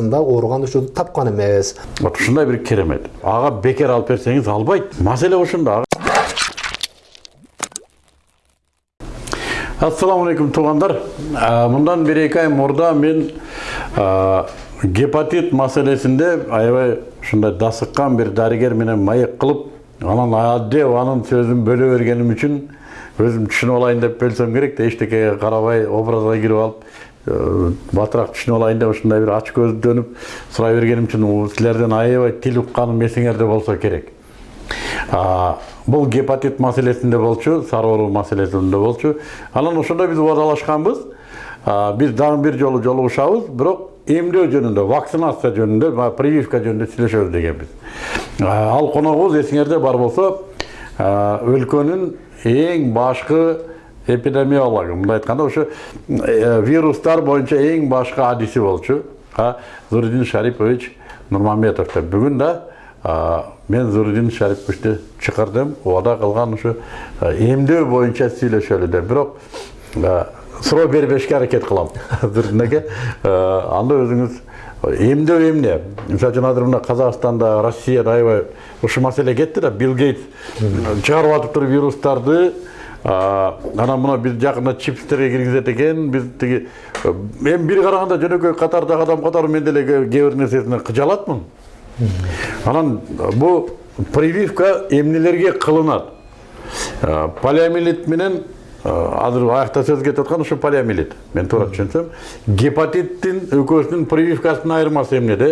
да ооруган учурду тапкан эмес вот ушундай бир керемет. Ага бекер алып берсеңиз албайт маселе ушунда ассаламу алейкум туугандар мындан бир эки ай мурда мен гепатит маселесинде аябай ушундай дасыккан бир дарыгер менен маек кылып анан адеп анын сөзүн бөлө бергеним үчүн өзүм түшүнүп алайын деп бөлсөм керек да эчтекеге карабай образга кирип алып э, батыраак түшүнүп алайын деп ушундай бир ач көздөнүп сурай бергеним үчүн силерден аябай тил укканым эсиңерде болсо керек. А, бул гепатит маселесинде болчу сары оору маселесинде болчу. Анан ошондо биз угадалашканбыз А, биз дагы бир жолу жолугушабыз бирок эмдөө жөнүндө вакцинация жөнүндө прививка жөнүндө сүйлөшөбүз дегенбиз ал коногубуз эсиңерде бар болсо өлкөнүн эң башкы эпидемиологу мындай айтканда ошо вирустар боюнча эң башкы адиси болчу зуридин шарипович нурмамбетов деп бүгүн да мен зуридин шариповичти чакырдым убада кылган ушу эмдөө боюнча сүйлөшөлү деп бирок суроо бербешке аракет кылам зуридин аке анда өзүңүз эмдөө эмне мисалы үчүн азыр мына казакстанда россияда аябай ушул маселе кетти да билл гейтс чыгарып атыптыр вирустарды анан мына биз жакында чипстерге киргизет экен биз тиги эми бир караганда жөнөкөй катардагы адам катары мен деле кээ бир нерсесине кыжалатмын анан бул прививка эмнелерге кылынат А, полиомиелит менен азыр аякта сөз кетип аткан ушу полиомиелит мен туура түшүнсөм гепатиттин экөөсүнүн прививкасынын айырмасы эмнеде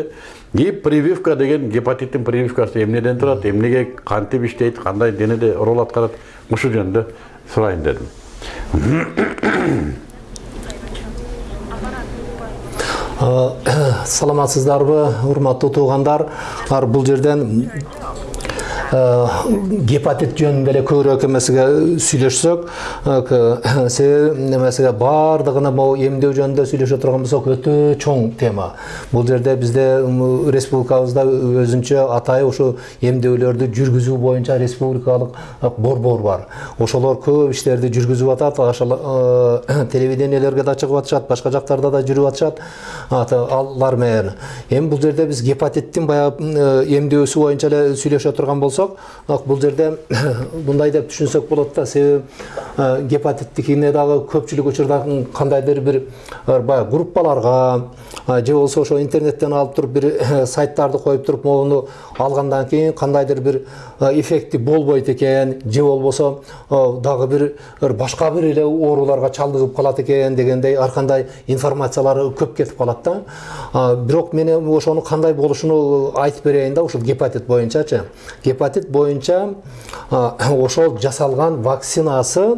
и прививка деген гепатиттин прививкасы эмнеден турат эмнеге кантип иштейт кандай денеде роль аткарат ушул жөнүндө сурайын дедим саламатсыздарбы урматтуу туугандар. Ар бул жерден э, гепатит жөнүндө эле көбүрөөк эмесиге сүйлөшсөк э, себеби немесиге баардыгына могу эмдөө жөнүндө сүйлөшө турган болсок өтө чоң тема. Бул жерде бизде республикабызда өзүнчө атайын ушу эмдөөлөрдү жүргүзүү боюнча республикалык э, борбор бар. Ошолор көп иштерди жүргүзүп атат э, телевидениелерге да чыгып атышат башка жактарда да жүрүп атышат. Аты алар менен эми бул жерде биз гепатиттин баягы э, эмдөөсү боюнча эле сүйлөшө турган болсок ак бул жерде мындай деп түшүнсөк болот да. Себеби э, гепатиттикине дагы көпчүлүк учурда кандайдыр бир э, баягы группаларга э, же болбосо ошо интернеттен алып туруп бир сайттарды коюп туруп могуну алгандан кийин кандайдыр бир эффекти болбойт экен. Же болбосо дагы бир башка бир эле ооруларга чалдыгып калат экен дегендей ар кандай информациялар көп кетип калат да. Бирок мен эми ошону кандай болушуну айтып берейин да ушул гепатит боюнчачы. Гепатит боюнча а, ошол жасалган вакцинасы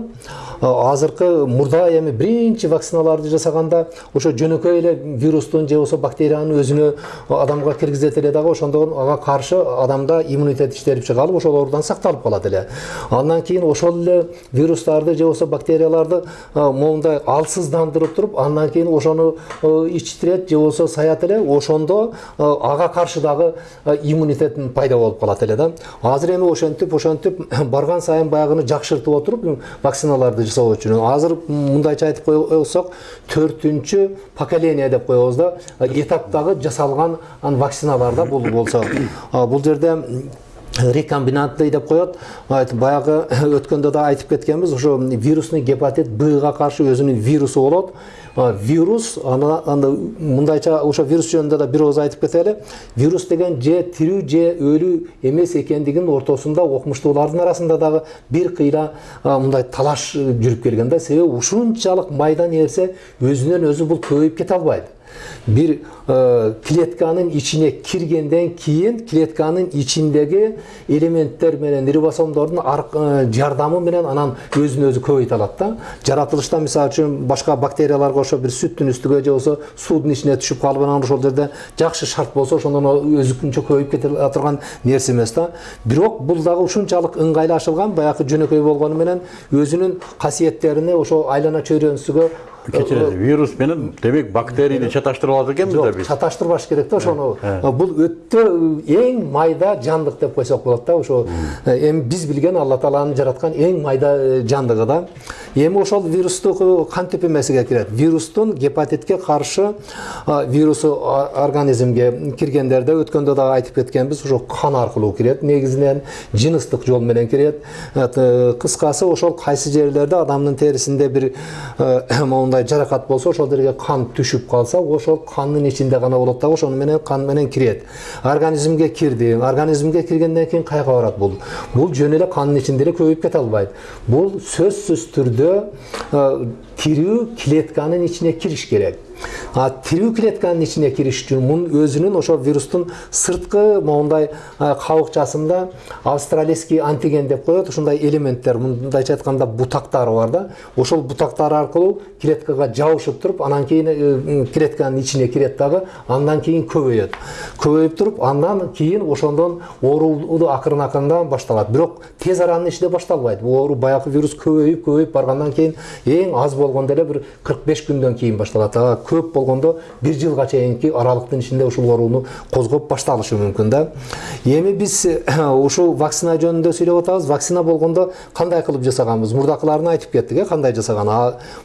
азыркы мурда эми биринчи вакциналарды жасаганда ошо жөнөкөй эле вирустун же болбосо бактериянын өзүнө адамга киргизет эле дагы ошондон ага каршы адамда иммунитет иштелип чыгалып ошол оорудан сакталып калат эле. Андан кийин ошол эле вирустарды же болбосо бактерияларды а, моундай алсыздандырып туруп андан кийин ошону э, ичтирет же болбосо саят эле ошондо э, ага каршы дагы э, иммунитет пайда болуп калат эле да. Азыр эми ошентип ошентип барган сайын баягыны жакшыртып отуруп вакциналарды жасоо үчүн азыр мындайча айтып койсок төртүнчү поколение деп коебуз да этаптагы жасалган ан вакциналар да бул болсо бул жерде рекомбинантный деп коет Айт, баягы өткөндө да айтып кеткенбиз ошо вирусный гепатит бга каршы өзүнүн вирусу болот А, вирус ана мындайча ошо вирус жөнүндө да бир ооз айтып кетели вирус деген же тирүү же өлүү эмес экендигинин ортосунда окумуштуулардын арасында дагы бир кыйла мындай талаш жүрүп келген да себеби ушунчалык майда нерсе өзүнөн өзү бул көбөйүп кете албайт бир э, клетканын ичине киргенден кийин клетканын ичиндеги элементтер менен рибосомдордун ар- жардамы менен анан өзүн өзү көбөйтө алат да жаратылышта мисалы үчүн башка бактерияларга окшоп бир сүттүн үстүгө же болбосо суудун ичине түшүп калып анан ошол жерде жакшы шарт болсо ошондон өзүнчө көбөйүп кете турган нерсе эмес да бирок бул дагы ушунчалык ыңгайлашылган баягы жөнөкөй болгону менен өзүнүн касиеттерине ошо айлана чөйрөсүгө кечиресиз вирус менен демек бактерияны чаташтырып алат экенбиз да биз чаташтырбаш керек да ошону бул өтө эң майда жандык деп койсок болот да ошо эми биз билген алла тааланын жараткан эң майда жандыгы да эми ошол вирустук кантип эмесиге кирет вирустун гепатитке каршы вирусу организмге киргендерде өткөндө дагы айтып кеткенбиз ошо кан аркылуу кирет негизинен жыныстык жол менен кирет кыскасы ошол кайсы жерлерде адамдын терисинде бир моундай жаракат болсо ошол жерге кан түшүп калса ошол кандын ичинде гана болот дагы ошону менен кан менен кирет. Организмге кирди. Организмге киргенден кийин каяка барат бул? Бул жөн эле кандын ичинде эле көбөйүп кете албайт. Бул сөзсүз түрдө э, тирүү клетканын ичине кириш керек. Тирүү клетканын ичине кириш үчүн мунун өзүнүн ошо вирустун сырткы моундай кабыкчасында австралийский антиген деп коет ушундай элементтер мындайча айтканда бутактары бар да ошол бутактар аркылуу клеткага жабышып туруп анан кийин клетканын ичине кирет дагы андан кийин көбөйөт көбөйүп туруп андан кийин ошондон ооруу акырын акырындан башталат бирок тез аранын ичинде башталбайт оору баягы вирус көбөйүп көбөйүп баргандан кийин эң аз болгондо эле бир кырк беш күндөн кийин башталат а көп болгондо бир жылга чейинки аралыктын ичинде ушул ооруну козгоп башталышы мүмкүн да. Эми биз ушул вакцина жөнүндө сүйлөп атабыз вакцина болгондо кандай кылып жасаганбыз мурдакыларына айтып кеттик э кандай жасаган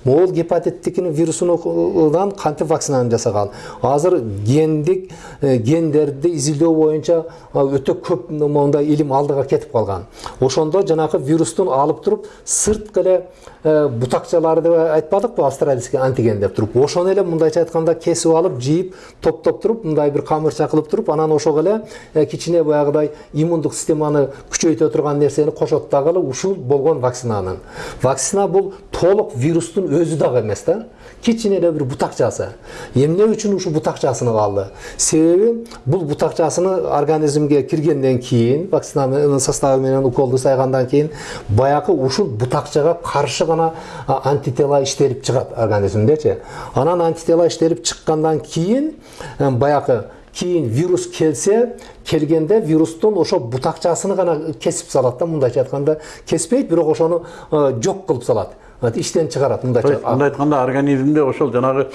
могул гепатиттикин вирусунан кантип вакцинаны жасаган азыр гендик э, гендерди изилдөө боюнча а, өтө көп моундай илим алдыга кетип калган ошондо жанагы вирустун алып туруп сырткы эле э, бутакчалары деп айтпадыкпы австралийский антиген деп туруп ошону эле мындайча айтканда кесип алып жийип топтоп туруп мындай бир камырча кылып туруп анан ошого эле э, кичине баягыдай иммундук системаны күчөйтө турган нерсени кошот дагы ушул болгон вакцинанын вакцина бул толук вирустун өзү дагы эмес да кичине эле бир бутакчасы эмне үчүн ушул бутакчасын калды себеби бул бутакчасыны организмге киргенден кийин вакцинанын составы менен уколду сайгандан кийин баягы ушул бутакчага каршы гана антитела иштелип чыгат организмдечи анан антитела иштелип чыккандан кийин баягы кийин вирус келсе келгенде вирустун ошо бутакчасыны гана кесип салат да мындайча айтканда кеспейт бирок ошону жок кылып салат иштен чыгарат мындайча мындай айтканда организмде ошол жанагы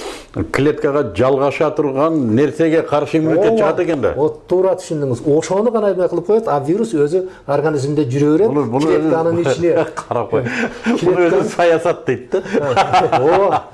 клеткага жалгаша турган нерсеге каршы иммунитет чыгат экен да. Вот туура түшүндүңүз. Ошону гана эме кылып коет а вирус өзү организмде жүрө берет буну буну клетканын ичине. Карап кой. Буну өзү саясат дейт да. Ооба.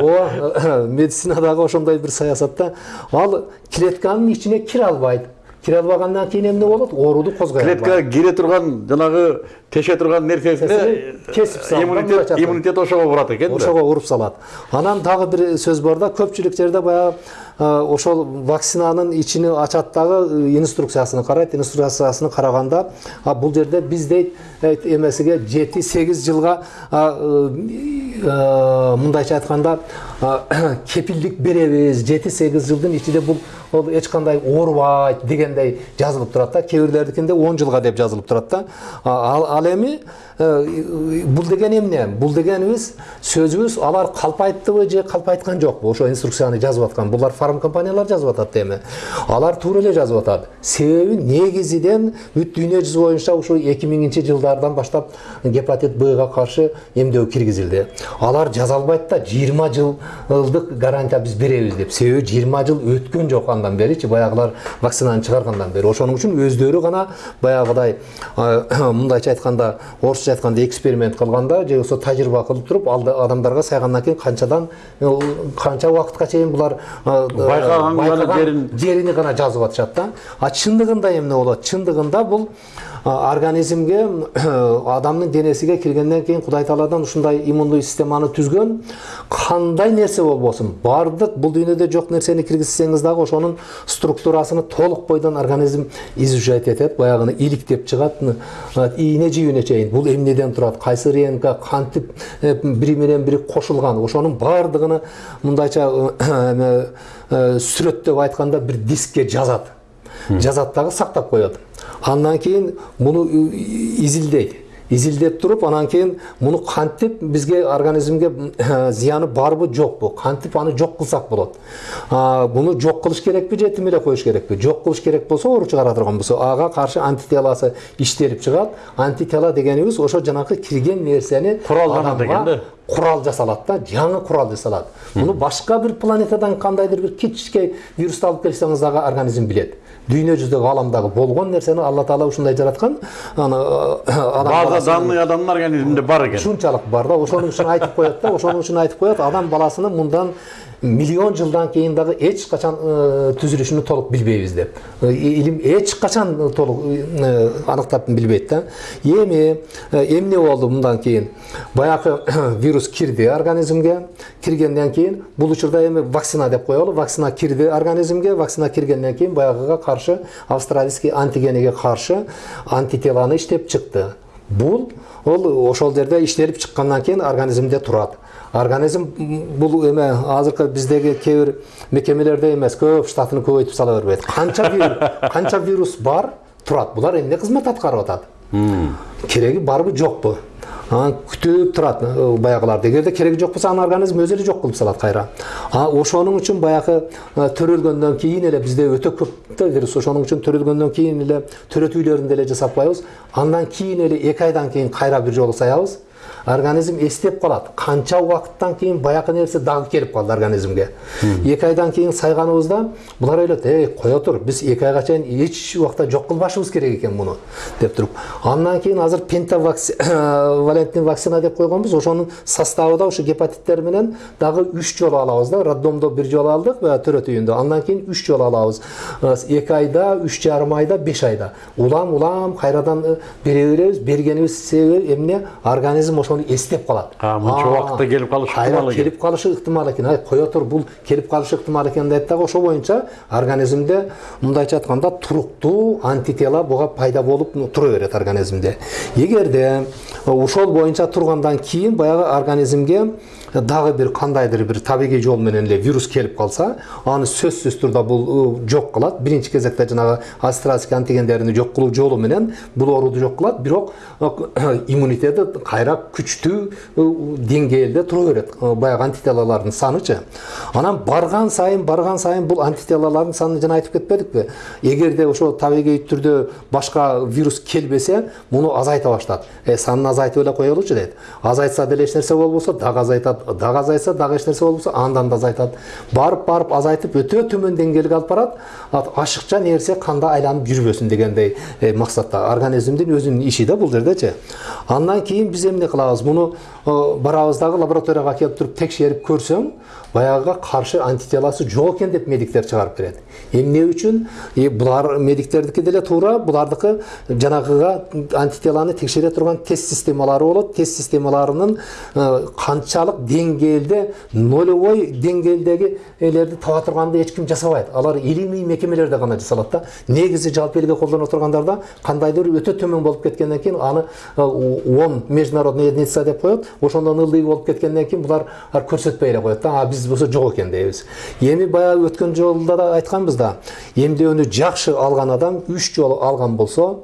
Ооба медицинадагы ошондой бир саясат да ал клетканын ичине кире албайт. Кире албагандан кийин эмне болот ооруду козгой албайт клеткага кире турган жанагы теше турган нерсесине кесип салат, иммунитет иммунитет ошого барат экен да ошого уруп салат анан дагы бир сөз бар да көпчүлүк жерде баягы ошол вакцинанын ичини ачат дагы э, инструкциясын карайт инструкциясын караганда бул жерде биз дейт э, эмесиге жети сегиз жылга э, э, мындайча айтканда кепилдик беребиз. Жети сегиз жылдын ичинде бул эч кандай оорубайт дегендей жазылып турат да. Кээ бирлердикинде он жылга деп жазылып турат да. Ал эми э, бул деген эмне бул дегенибиз сөзүбүз алар калпайттыбы же калпайткан жокпу ошо инструкцияны жазып аткан. Булар фарм компаниялар жазып атат эми. Алар туура эле жазып атат. Себеби негизинен бүт дүйнө жүзү боюнча ушу эки миңинчи жылдардан баштап гепатит бга каршы эмдөө киргизилди. Алар жаза албайт да жыйырма жылдык гарантия биз беребиз деп. Себеби жыйырма жыл өткөн жок андан беричи баягылар вакцинаны чыгаргандан бери. Ошоның үчүн өздөрү гана баягыдай а, мындайча айтканда орусча айтканда эксперимент кылганда же болбосо тажрыйба кылып туруп алды адамдарга сайгандан кийин канчадан э, канча убакытка чейин булар а, Байкаган гана байкаган жерин- жерини гана жазып атышат да. А чындыгында эмне болот? Чындыгында бул а, организмге адамдын денесиге киргенден кийин кудай тааладан ушундай иммундуу системаны түзгөн кандай нерсе болбосун баардык бул дүйнөдө жок нерсени киргизсеңиз дагы ошонун структурасыны толук бойдон организм изучать этет баягыны иликтеп чыгат ны, а, ийне жибине чейин бул эмнеден турат кайсы рнк кантип э, бири менен бири кошулган ошонун баардыгыны мындайча сүрөттөп айтканда бир дискке жазат жазат дагы сактап коет андан кийин муну изилдейт изилдеп туруп анан кийин муну кантип бизге организмге зыяны барбы жокпу кантип аны жок кылсак болот. А, буну жок кылыш керекпи же этим эле коюш керекпи? Жок кылыш керек болсо оору чыгара турган болсо. Ага каршы антителасы иштелип чыгат. Антитела дегенибиз ошо жанакы кирген нерсени Куралданат экен да. курал жасалат да жаңы курал жасалат. Муну башка бир планетадан кандайдыр бир кичинекей вирусту алып келсеңиз дагы организм билет. Дүйнө жүзүндөгү ааламдагы болгон нерсени алла таала ушундай жараткан. Аны данный адамдын организминде бар экен ушунчалык бар да ошонун үчүн айтып коет да ошонун үчүн айтып коет адам баласынын мындан миллион жылдан кийин дагы эч качан түзүлүшүн толук билбейбиз деп илим эч качан толук аныктап билбейт да эми эмне болду мындан кийин баягы вирус кирди организмге киргенден кийин бул учурда эми вакцина деп коелу вакцина кирди организмге вакцина киргенден кийин баягыга каршы австралийский антигениге каршы антителаны иштеп чыкты бул ол ошол жерде иштелип чыккандан кийин организмде турат. Организм бул эме азыркы биздеги кээ бир мекемелерде эмес көп штатын көбөйтүп сала бербейт. Канча канча вирус бар турат. Булар эмне кызмат аткарып атат? Кереги барбы жокпу. Турат э, баягыларды эгерде кереги жок болсо анын организм өзү эле жок кылып салат кайра ошонун үчүн баягы төрөлгөндөн кийин эле бизде өтө көп да вирус ошонун үчүн төрөлгөндөн кийин эле төрөтүүлөрүндө эле жасап коебуз андан кийин эле эки айдан кийин кайра бир жолу саябыз организм эстеп калат канча убакыттан кийин баягы нерсе дагы келип калды организмге. Эки айдан кийин сайганыбызда булар ойлойт эй кое тур биз эки айга чейин эч убакта жок кылбашыбыз керек экен муну деп туруп андан кийин азыр пентавалентный вакцина деп койгонбуз ошонун составында ушу гепатиттер менен дагы үч жолу алабыз да. Роддомдо бир жолу алдык төрөт үйүндө андан кийин үч жолу алабыз. Эки айда үч жарым айда беш айда. Улам улам кайрадан э, бере беребиз бергенибиз себеби эмне? Организм ошону эстеп калат А, мынча А, убакытта келип калышы кайра ыктымал экен. келип калышы ыктымал экен ай кое тур бул келип калышы ыктымал экен дейт дагы ошол боюнча организмде мындайча айтканда туруктуу антитела буга пайда болуп тура берет организмде. Эгерде ошол боюнча тургандан кийин баягы организмге дагы бир кандайдыр бир табигый жол менен эле вирус келип калса аны сөзсүз турда бул жок кылат биринчи кезекте жанагы австралийский антигендерин жок кылуу жолу менен бул ооруду жок кылат бирок иммунитети кайра күчтүү деңгээлде тура берет баягы антителалардын санычы анан барган сайын барган сайын бул антителалардын санын жана айтып кетпедикпи эгерде ошо табигый түрдө башка вирус келбесе муну азайта баштат э санын азайтып эле коелучу дейт азайтса деле эч нерсе болбосо дагы азайтат дагы азайтса дагы эч нерсе болбосо андан да азайтат. Барып барып азайтып өтө төмөн деңгээлге алып барат Ат- ашыкча нерсе канда айланып жүрбөсүн дегендей э, максатта. Организмдин өзүнүн иши да бул жердечи. Андан кийин биз эмне кылабыз? Муну э, барабыз дагы лабораторияга келип туруп текшерип көрсөң баягыга каршы антителасы жок экен деп медиктер чыгарып берет эмне үчүн Э, булар медиктердики деле туура булардыкы жанагыга антителаны текшере турган тест системалары болот тест системаларынын э, канчалык деңгээлде нолевой деңгээлдеги элерди таба турганды эч ким жасабайт алар илимий мекемелерде гана жасалат да негизи жалпы элге колдоно тургандарда кандайдыр өтө төмөн болуп кеткенден кийин аны э, он международный единица деп коет ошондон ылдый болуп кеткенден кийин булар ар көрсөтпөй эле коет да а биз болсо жок экен дейбиз эми баягы өткөн жолда да айтканбыз да эмдөөнү жакшы алган адам үч жолу алган болсо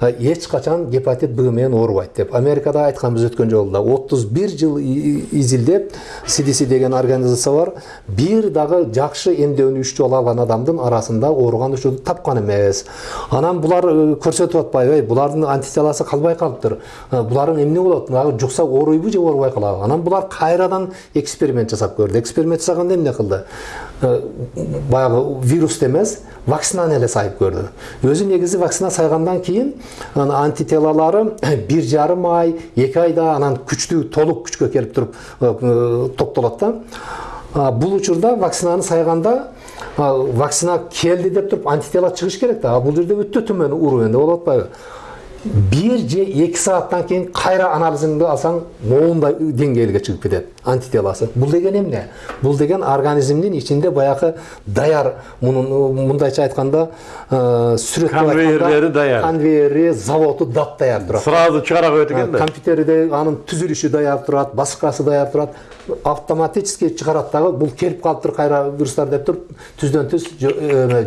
эч качан гепатит б менен оорубайт деп америкада айтканбыз өткөн жолу да отуз бир жыл изилдеп cdc деген организация бар бир дагы жакшы эмдөөнү үч жолу алган адамдын арасында ооруган учурду тапкан эмес анан булар көрсөтүп атпайбы эй булардын антителасы калбай калыптыр буларың эмне болот дагы жукса ооруйбу же оорубай калабы анан булар кайрадан эксперимент жасап көрдү эксперимент жасаганда эмне кылды баягы вирусту эмес вакцинаны эле сайып көрдү өзү негизи вакцина сайгандан кийин антителалары бир жарым ай эки айда анан күчтүү толук күчкө келип туруп токтолот да бул учурда вакцинаны сайганда вакцина келди деп туруп антитела чыгыш керек да а бул жерде өтө төмөн уровеньде болуп атпайбы бир же эки сааттан кийин кайра анализиңди алсаң моундай деңгээлге чыгып кетет антителасы бул деген эмне бул деген организмдин ичинде баягы даяр мунун мындайча айтканда сүрөттөп Конвейерлери даяр. конвейери заводу дап даяр турат сразу чыгара коет экен да компьютерде анын түзүлүшү даяр турат башкасы даяр турат автоматически чыгарат дагы бул келип калыптыр кайра вирустар деп туруп түздөн түз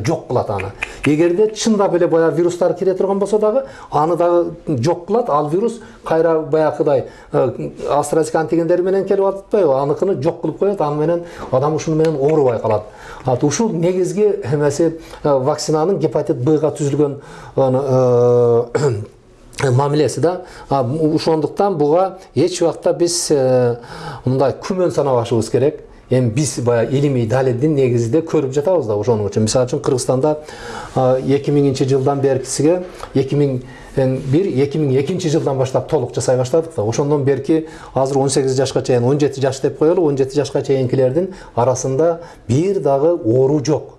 жок кылат аны эгерде чындап эле баягы вирустар кире турган болсо дагы аны дагы жок кылат ал вирус кайра баягыдай астрозек антигендери менен келип атпайбы. Аныкын жок кылып коет аны менен адам ушуну менен оорубай калат Ат ушул негизги эмеси э, вакцинанын гепатит бга түзүлгөн э, мамилеси да. Ошондуктан буга эч убакта биз э, мындай күмөн санабашыбыз керек. Эми биз баягы илимий далилдин негизинде көрүп жатабыз да ошону үчүн. Мисалы үчүн кыргызстанда эки миңинчи жылдан беркисиге эки миң бир эки миң экинчи жылдан баштап толук жасай баштадык да ошондон берки азыр он сегиз жашка чейин он жети жаш деп коелу он жети жашка чейинкилердин арасында бир дагы оору жок.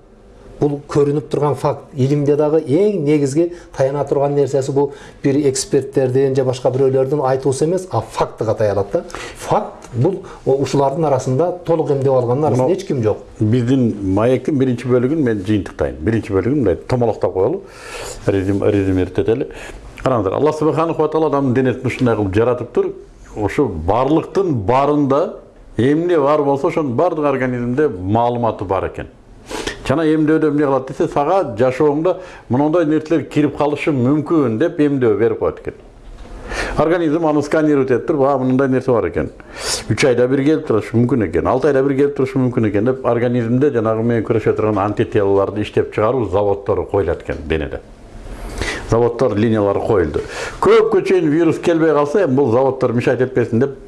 Бул көрүнүп турган факт. Илимде дагы эң негизги таяна турган нерсеси бул бир эксперттердин же башка бирөөлөрдүн айтуусу эмес а фактыга таянат да. Факт бул ушулардын арасында толук эмдеп алгандын арасында эч ким жок биздин маектин биринчи бөлүгүн мен жыйынтыктайын биринчи бөлүгүн мындай томолоктоп коелу резюм резюмировать караңыздар алла субханаху тағала адамдын денесин ушундай кылып жаратыптыр ошо барлыктын баарында эмне бар болсо ошонун баардык организмде маалыматы бар экен жана эмдөөдө эмне кылат десе сага жашооңдо мындай нерселер кирип калышы мүмкүн деп эмдөө берип коет экен. Организм аны сканировать этип туруп а мындай нерсе бар экен. Үч айда бир келип турушу мүмкүн экен алты айда бир келип турушу мүмкүн экен деп организмде жанагы менен күрөшө турган антителолорду иштеп чыгаруу заводдору коюлат экен денеде. Заводдор линиялары коюлду. Көпкө чейин вирус келбей калса эми бул заводдор мешать этпесин деп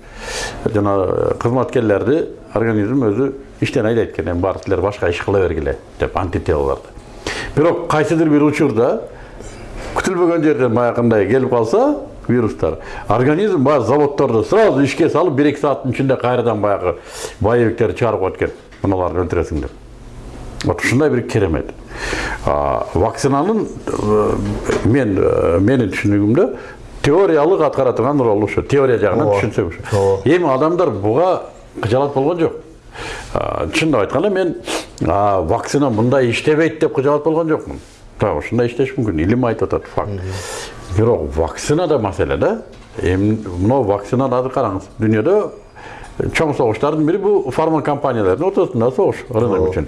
жана кызматкерлерди организм өзү иштен айдайт экен эми баары силер башка иш кыла бергиле деп антителолорду бирок кайсыдыр бир учурда күтүлбөгөн жерден баягындай келип калса вирустар организм баягы заводдорду сразу ишке салып бир эки сааттын ичинде кайрадан баягы боевиктерди чыгарып коет экен мыналарды өлтүрөсүң деп вот ушундай бир керемет вакцинанын мен менин түшүнүгүмдө теориялык аткара турган ролу ушу теория түшүнсөк ушу Ооба. эми адамдар буга кыжалат болгон жок чындап айтканда мен вакцина мындай иштебейт деп кыжалат болгон жокмун так ушундай иштеш мүмкүн илим айтып атат факт. Бирок вакцина да маселе да эми мынау вакцинаны азыр караңыз дүйнөдө чоң согуштардын бири бул фарма компаниялардын ортосунда согуш рынок үчүн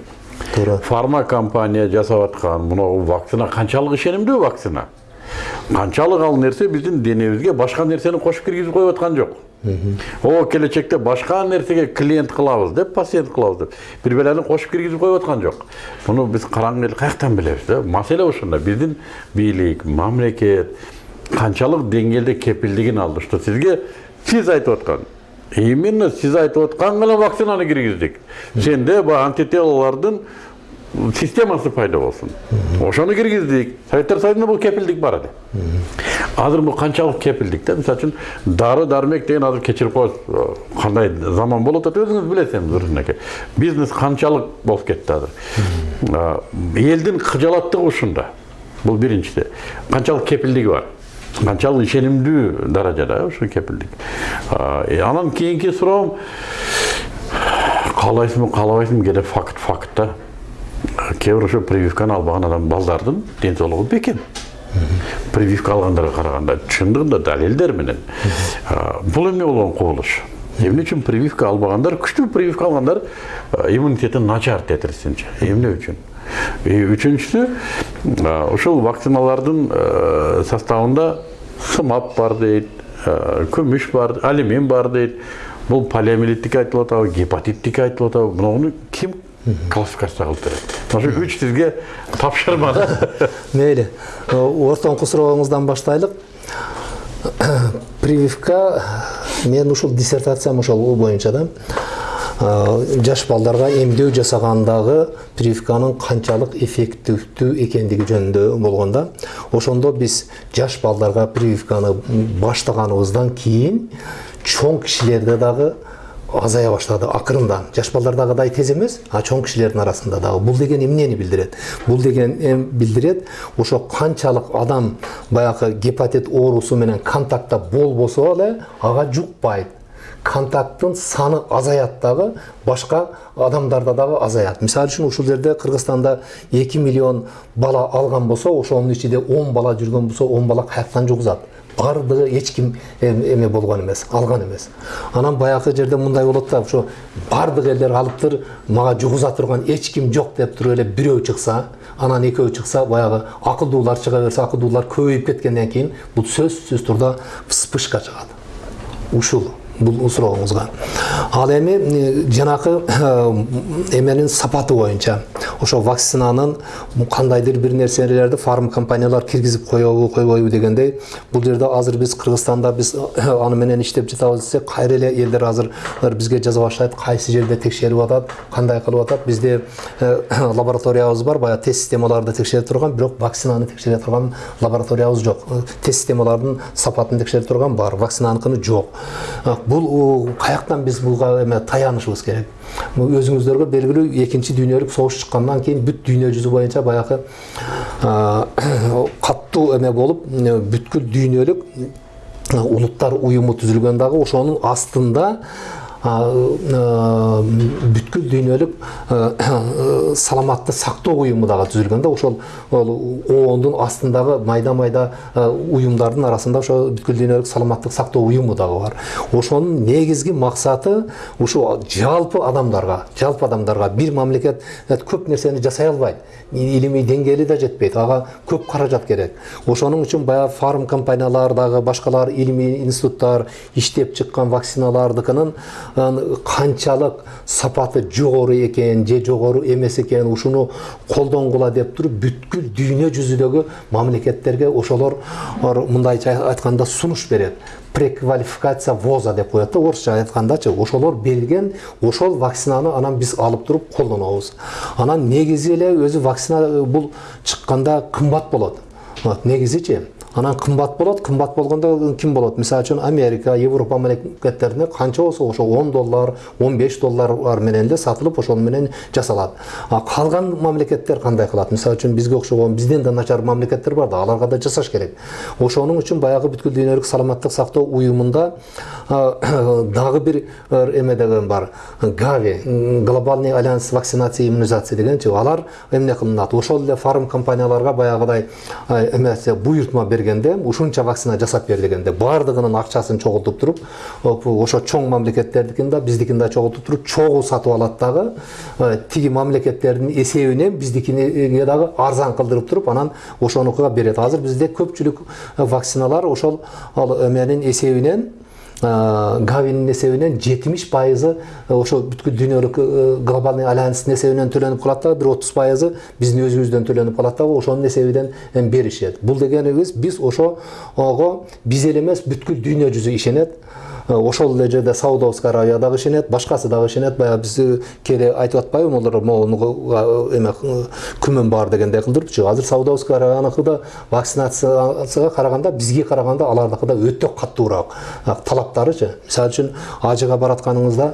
туура фарма компания жасап аткан мынау вакцина канчалык ишенимдүү вакцина? Канчалык ал нерсе биздин денебизге башка нерсени кошуп киргизип коюп аткан жок о келечекте башка нерсеге клиент кылабыз деп пациент кылабыз деп бир белени кошуп киргизип коюп аткан жок муну биз караңгы эл каяктан билебиз да? Маселе ушунда биздин бийлик мамлекет канчалык деңгээлде кепилдигин алды что сизге сиз айтып аткан именно сиз айтып аткан гана вакцинаны киргиздик сенде антителолордун системасы пайда болсун ошону киргиздик советтер союзунда бул кепилдик бар эди азыр бул канчалык кепилдик да. Мисалы үчүн дары дармек деген азыр кечирип коесуз кандай заман болуп атат өзүңүз билесиз эми бизнес канчалык болуп кетти азыр. А, элдин кыжалаттыгы ушунда. Бул биринчиси. Канчалык кепилдиги бар. Канчалык ишенимдүү даражада ушу кепилдик. Э, анан кийинки суроом каалайсыңбы каалабайсыңбы кээде факт факт да. Кээ бир ошо прививканы албаган адам балдардын ден соолугу бекем. Прививка алгандарга караганда чындыгында далилдер менен. А, бул эмне болгон кубулуш эмне үчүн прививка албагандар күчтүү прививка алгандар иммунитети начар тетирисинче эмне үчүн И үчүнчүсү ушул вакциналардын составында сымап бар дейт күмүш бар алюмин бар дейт. Бул полиомиелиттики айтылып атабы гепатиттики айтылып атабы муну ким классификация кылып берет ошо үч сизге тапшырма да мейли ортоңку сурооңуздан баштайлык прививка мен ушул диссертациям ошол боюнча да. Э, жаш балдарга эмдөө жасагандагы прививканын канчалык эффективдүү экендиги жөнүндө болгон да. Ошондо биз жаш балдарга прививканы баштаганыбыздан кийин чоң кишилерде дагы азая баштады. Акырындан. Жаш балдардагыдай тез эмес а чоң кишилердин арасында дагы. Бул деген эмнени билдирет? Бул деген билдирет ошо канчалык адам баягы гепатит оорусу менен контактта болбосо эле ага жукпайт. Контакттын саны азаят дагы башка адамдарда дагы азаят. Мисалы үчүн ушул жерде кыргызстанда эки миллион бала алган болсо ошонун ичинде он бала жүргөн болсо он бала каяктан жугузат. Баардыгы эч ким эме болгон эмес алган эмес. Анан баягы жерде мындай болот да ошо баардык элдер алыптыр мага жугуза турган эч ким жок деп туруп эле бирөө чыкса анан экөө чыкса баягы акылдуулар чыга берсе акылдуулар көбөйүп кеткенден кийин бул сөзсүз турда вспышка чыгат. Ушул. Бул сурооңузга ал эми жанакы эменин сапаты боюнча ошо вакцинанын кандайдыр бир нерселерди фарм компаниялар киргизип коебу койбойбу дегендей бул жерде азыр биз кыргызстанда биз аны менен иштеп жатабыз десек кайра эле элдер азыр бизге жаза баштайт кайсы жерде текшерип атат кандай кылып атат бизде лабораториябыз бар баягы тест системаларды текшере турган бирок вакцинаны текшере турган лабораториябыз жок тест системалардын сапатын текшере турган бар вакцинаныкыны жок бул каяктан биз буга эме таянышыбыз керек. Өзүңүздөргө белгилүү экинчи дүйнөлүк согуш чыккандан кийин бүт дүйнө жүзү боюнча баягы каттуу эме болуп бүткүл дүйнөлүк улуттар уюму түзүлгөн дагы ошонун астында бүткүл дүйнөлүк саламатты сактоо уюму дагы түзүлгөн да ошол оондун астындагы майда майда уюмдардын арасында ошо бүткүл дүйнөлүк саламаттык сактоо уюму дагы бар. Ошонун негизги максаты ушу жалпы адамдарга жалпы адамдарга бир мамлекет көп нерсени жасай албайт илимий деңгээли да жетпейт. Ага көп каражат керек. Ошонун үчүн баягы фарм компаниялар дагы башкалар илимий институттар иштеп чыккан вакциналардыкынын канчалык сапаты жогору экен же жогору эмес экен ушуну колдонгула деп туруп бүткүл дүйнө жүзүдөгү мамлекеттерге ошолор мындайча айтканда сунуш берет. Преквалификация воза деп коет да орусча айткандачы ошолор берген ошол вакцинаны анан биз алып туруп колдонобуз. Анан негизи эле өзү вакцина бул чыкканда кымбат болот негизичи анан кымбат болот кымбат болгондо ким болот мисалы үчүн америка европа мамлекеттерине канча болсо ошо он доллар он беш доллар менен эле сатылып ошол менен жасалат а калган мамлекеттер кандай кылат мисалы үчүн бизге окшогон бизден да начар мамлекеттер бар да аларга да жасаш керек. Ошонун үчүн баягы бүткүл дүйнөлүк саламаттык сактоо уюмунда дагы бир эме деген бар гави глобальный альянс вакцинация и иммунизация дегенчи алар эмне кылынат ошол эле фарм компанияларга баягыдай эмесе буйртма берген бергенде ушунча вакцина жасап бер дегенде баардыгынын акчасын чогултуп туруп ошо чоң мамлекеттердикин да биздикин да чогултуп туруп чогуу сатып алат дагы тиги мамлекеттердин эсебинен биздикине дагы арзан кылдырып туруп анан ошонукуга берет азыр бизде көпчүлүк вакциналар ошол эменин эсебинен гавинин эсебинен жетимиш пайызы ошо бүткүл дүйнөлүк глобальный альянстын эсебинен төлөнүп калат дагы бир отуз пайызы биздин өзүбүздөн төлөнүп калат дагы ошонун эсебинен беришет бул дегенибиз биз ошого биз эле эмес бүткүл дүйнө жүзү ишенет ошол эле жерде саудовская аравия дагы ишенет башкасы дагы ишенет баягы биз кээде айтып атпайбы могулар могу эме күмөн бар дегендей кылдырыпчы азыр саудовская аравияныкы да вакцинацияга караганда бизге караганда алардыкы да өтө катуураак талаптарычы мисалы үчүн ажыга баратканыңызда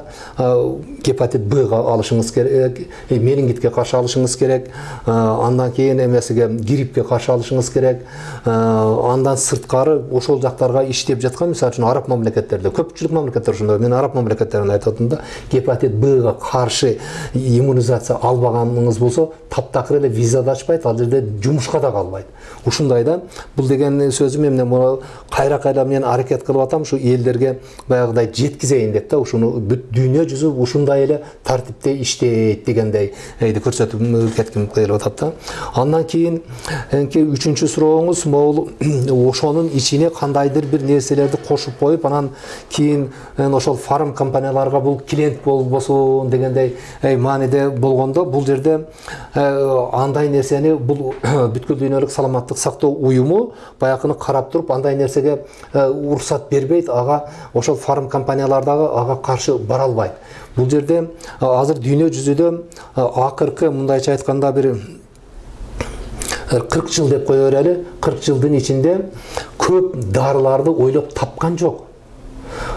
гепатит бга алышыңыз керек менингитке каршы алышыңыз керек андан кийин эмесиге гриппке каршы алышыңыз керек андан сырткары ошол жактарга иштеп жаткан мисалы үчүн араб мамлекеттерде көпчүлүк мамлекеттер ошондой мен араб мамлекеттерин айтып атам да гепатит бга каршы иммунизация албаганыңыз болсо таптакыр эле виза да ачпайт ал жерде жумушка да калбайт ушундай да бул деген сөзүм эмне кайра кайра мен аракет кылып атам ушу элдерге баягыдай жеткизейин деп да ушуну бүт дүйнө жүзү ушундай эле тартипте иштейт дегендейди көрсөтүп кетким келип атат да андан кийин үчүнчү сурооңуз могул ошонун ичине кандайдыр бир нерселерди кошуп коюп анан кийин ошол фарм компанияларга бул клиент болбосун дегендей мааниде болгондо бул жерде андай нерсени бул бүткүл дүйнөлүк саламаттык сактоо уюму баягыны карап туруп андай нерсеге уруксат бербейт ага ошол фарм компаниялар дагы ага каршы бара албайт. Бул жерде азыр дүйнө жүзүдө акыркы мындайча айтканда бир кырк жыл деп кое берели кырк жылдын ичинде көп дарыларды ойлоп тапкан жок.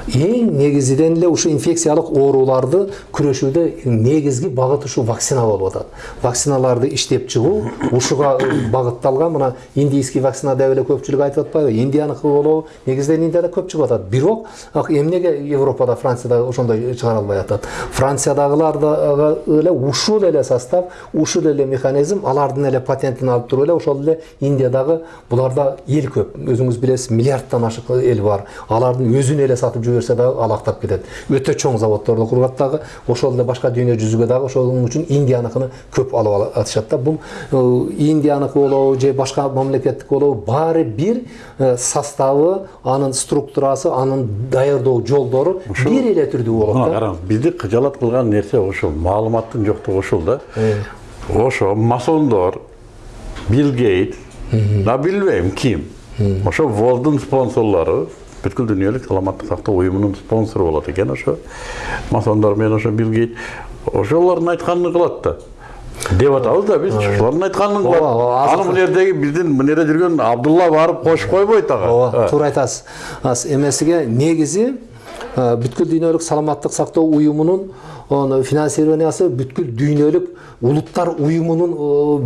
Эң негизиден эле ушу инфекциялык ооруларды күрөшүүдө негизги багыт ушу вакцина болуп атат вакциналарды иштеп чыгуу ушуга багытталган мына индийский вакцина деп эле көпчүлүк айтып атпайбы индияныкы болобу негизинен индияда көп чыгып атат бирок эмнеге европада францияда ошондой чыгара албай атат франциядагылар да эле ушул эле состав ушул эле механизм алардын эле патентин алып туруп эле ошол эле индиядагы буларда эл көп. Өзүңүз билесиз миллиардтан ашык эл бар. Алардын өзүн эле сатып жиберсе дагы алактап кетет өтө чоң заводдорду курат дагы ошол эле башка дүйнө жүзүгө дагы ошол үчүн индияныкыны көп алып атышат да. Бул индияныкы болобу же башка мамлекеттик болобу баары бир составы анын структурасы анын даярдоо жолдору бир эле түрдүү болот да. караңыз бизди кыжалат кылган нерсе ушул маалыматтын жоктугу ушул да. Ошо масондор билл гейтс да билбейм ким? Ошо волдун спонсорлору бүткүл дүйнөлүк саламаттык сактоо уюмунун спонсору болот экен ошо масондор менен ошо билл гейт ошолордун айтканын кылат да деп атабыз да биз ошолордун айтканын кылат аны мына жердеги биздин мына жерде жүргөн абдулла барып кошуп койбойт ага ооба туура айтасыз эмесиге негизи бүткүл дүйнөлүк саламаттык сактоо уюмунун оны финансированиясы бүткүл дүйнөлүк улуттар уюмунун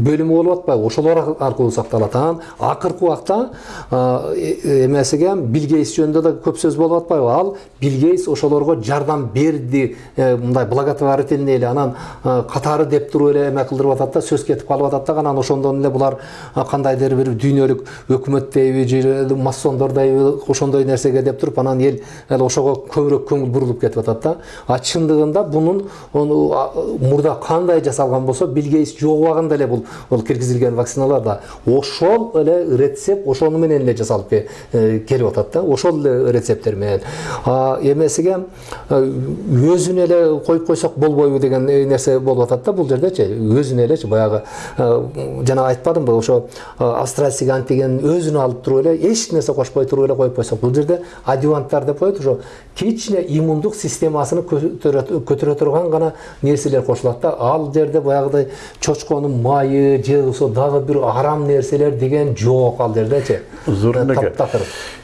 бөлүмү болуп атпайбы ошолор аркылуу сакталат анан акыркы убакта эмесиге бил гейтс жөнүндө да көп сөз болуп атпайбы ал бил гейтс ошолорго жардам берди мындай благотворительный эле анан катары деп туруп эле эме кылдырып атат да сөз кетип калып атат да анан ошондон эле булар кандайдыр бир дүйнөлүк өкмөт дейби же масондор дейби ошондой нерсеге деп туруп анан эл ошого көбүрөөк көңүл бурулуп кетип атат да а чындыгында бунун ону а, мурда кандай жасалган болсо бил гейтс убагында эле бул бул киргизилген вакциналар да. Ошол эле рецепт ошону менен эле жасалып э, келип атат да ошол эле рецепттер менен. Эмесиге э, өзүнө эле коюп койсок болбойбу деген э, нерсе болуп атат да бул жердечи өзүнө элечи баягы э, жана айтпадымбы ошо э, австралийский антиген өзүнө алып туруп эле эч нерсе кошпой туруп эле коюп койсок. Бул жерде адюванттар деп коет ошо кичине иммундук системасын көтөрө турган гана нерселер кошулат да ал жерде баягыдай чочконун майы же болбосо дагы бир арам нерселер деген жок ал жердечи Зурнеке. таптакыр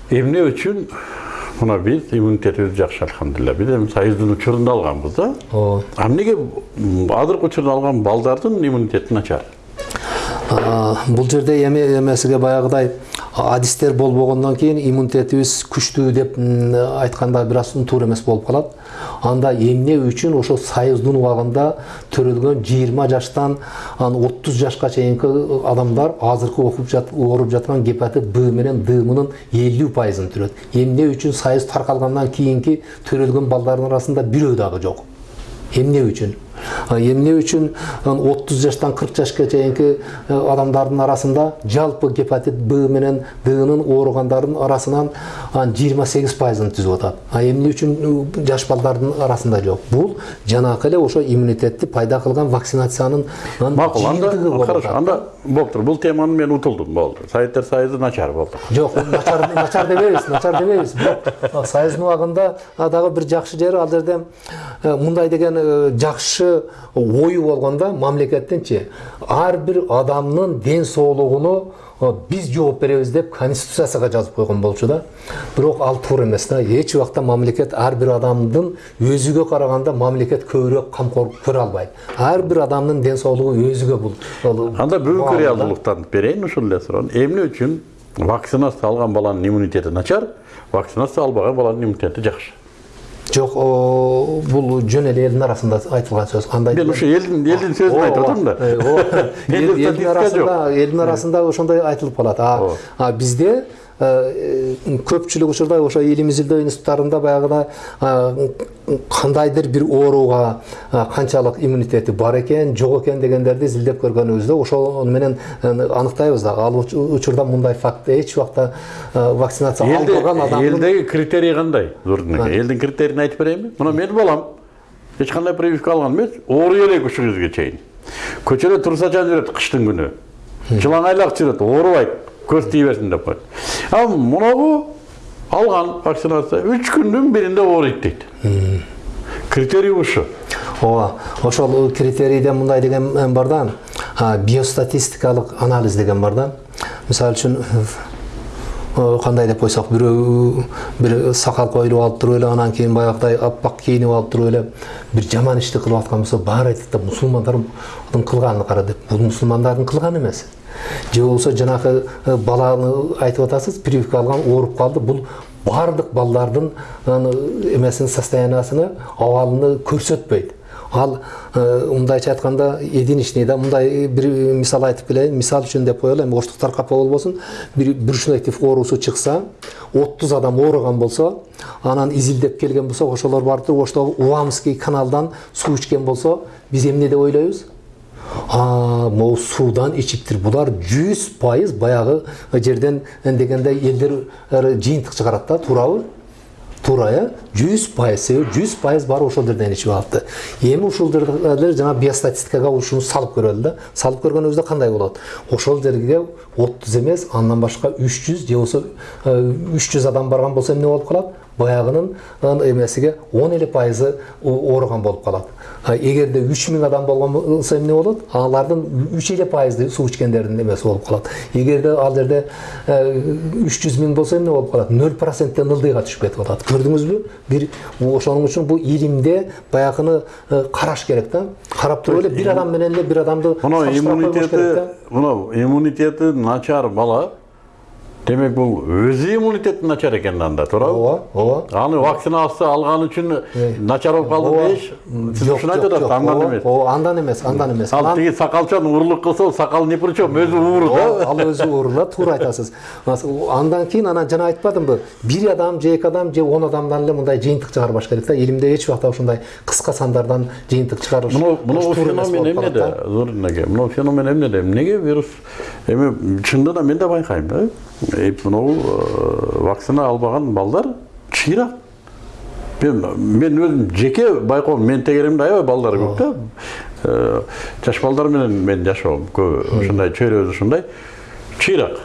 эмне үчүн мына биз иммунитетибиз жакшы альхамдулилля биз эми союздун учурунда алганбыз да ооба а эмнеге азыркы учурда алган балдардын иммунитети начар А, бул жерде эме эмесиге баягыдай адистер болбогондон кийин иммунитетибиз күчтүү деп м, айтканда бир аз туура эмес болуп анда эмне үчүн ошо союздун убагында төрөлгөн жыйырма жаштан анан отуз жашка чейинки адамдар азыркы окуп ооруп жаткан гепатит б менен дымынын элүү пайызын түрөт. Эмне үчүн союз таркалгандан кийинки төрөлгөн балдардын арасында бирөө дагы жок. Эмне үчүн? Эмне үчүн отуз жаштан кырк жашка чейинки э, адамдардын арасында жалпы гепатит б менен днын ооругандардын арасынан жыйырма сегиз пайызын түзүп атат. А эмне үчүн э, жаш балдардын арасында жок. Бул жанакы эле ошо иммунитетти пайда кылган вакцинациянын анын макул анда хорошо анда болуптур бул теманы мен утулдум болду советтер союзу начар болду жок начар начар дебейбиз начар дебейбиз бирок союздун убагында дагы бир жакшы жери ал жерде э, мындай деген э, жакшы ою болгондо мамлекеттинчи ар бир адамдын ден соолугуну биз жооп беребиз деп конституциясына жазып койгон болчу да. Бирок ал туура эмес да эч убакта мамлекет ар бир адамдын өзүгө караганда мамлекет көбүрөөк камкорлук көрө албайт ар бир адамдын ден соолугу өзүгө бул анда бүгүнкү реалдуулуктан берейин ушул эле суроону эмне үчүн вакцинация алган баланын иммунитети начар вакцинация албаган баланын иммунитети жакшы жок о, бул жөн эле элдин арасында айтылган сөз кандай мен ушу элдин элдин сөзүн айтып атам да. Элдин арасында элдин арасында ошондой айтылып калат а бизде көпчүлүк учурда ошо изилдөө институттарында баягыда а, кандайдыр бир ооруга канчалык иммунитети бар экен жок экен дегендерди изилдеп көргөнүбүздө ошол менен э, аныктайбыз дагы ал уч- учурда мындай факт эч убакта э, вакцинация албаган адамдын элдеги критерий кандай? Элдин критерийин айтып берейинби мына менин балам эч кандай прививка алган эмес ооруй элек ушул кезге чейин. Көчөдө турсачан жүрөт кыштын күнү. Жылаңайлак жүрөт оорубайт. Көз тие берсин деп коет а мунагу алган вакцинация үч күндүн биринде ооруйт дейт критерий ушу ооба ошол критерийде мындай деген бар да биостатистикалык анализ деген бар да мисалы үчүн э, кандай деп койсок бирөө бир сакал коюлуп алып туруп эле анан кийин баягыдай аппак кийинип алып туруп эле бир жаман ишти кылып аткан болсо баары айтат да мусулмандардын кылганын кара деп. Бул мусулмандардын кылганы эмес. Же болбосо жанагы э, баланы айтып атасыз прививка алган ооруп калды бул баардык балдардын аны эмесин состояниясыны абалыны көрсөтпөйт. Ал мындайча айтканда единичный да мындай бир мисал айтып келейин мисал үчүн деп коелу эми оштуктар капа болбосун бир брюшной тиф оорусу чыкса отуз адам ооруган болсо анан изилдеп келген болсо ошолор барып туруп оштогу увамский каналдан суу ичкен болсо биз эмне деп ойлойбуз а могу суудан ичиптир булар жүз пайыз баягы жерден дегенде элдер жыйынтык чыгарат да туурабы туура э жүз пайыз себеби жүз пайыз баары ошол жерден ичип алыпты эми ушул жерде жана биостатистикага ушуну салып көрөлү да салып көргөнүбүздө кандай болот ошол жерге отуз эмес андан башка үч жүз же болбосо үч жүз адам барган болсо эмне болуп калат баягынын эмесиге он эле пайызы ооруган болуп калат эгерде үч миң адам болгон болсо эмне болот алардын үч эле пайызы суу ичкендердин эмеси болуп калат эгерде ал жерде үч жүз миң болсо эмне болуп калат ноль проценттен ылдыйга түшүп кетип атат көрдүңүзбү бир ошоның үчүн бул илимде баягыны караш керек да карап туруп эле бир адам менен эле бир адамды мына салыштыра койбош керек иммунитети да. мына иммунитети начар бала демек бул өзү иммунитети начар экен анда туурабы ооба ооба аны вакцинасы алган үчүн начар болуп калды дейиш сиз ушуну айтып атасыз андан эмес ооба, андан эмес андан эмес ал тиги сакалчан урлук кылса сакал ни при чем өзү ууру да ал өзү оорула туура айтасыз андан кийин анан жана айтпадымбы бир адам же эки адам же он адамдан эле мындай жыйынтык чыгарбаш керек да илимде эч убакта ушундай кыска сандардан жыйынтык чыгарыш мына мына феномен эмнеде да. зорин эке мына феномен эмнеде эмнеге вирус эми чынында да мен да байкайм да мынау вакцина албаган балдар чыйрак мен мен өзүм жеке байкоом мен тегеремде аябай балдар көп Э, жаш балдар менен мен жашоом көбү ушундай чөйрөбүз ушундай чыйрак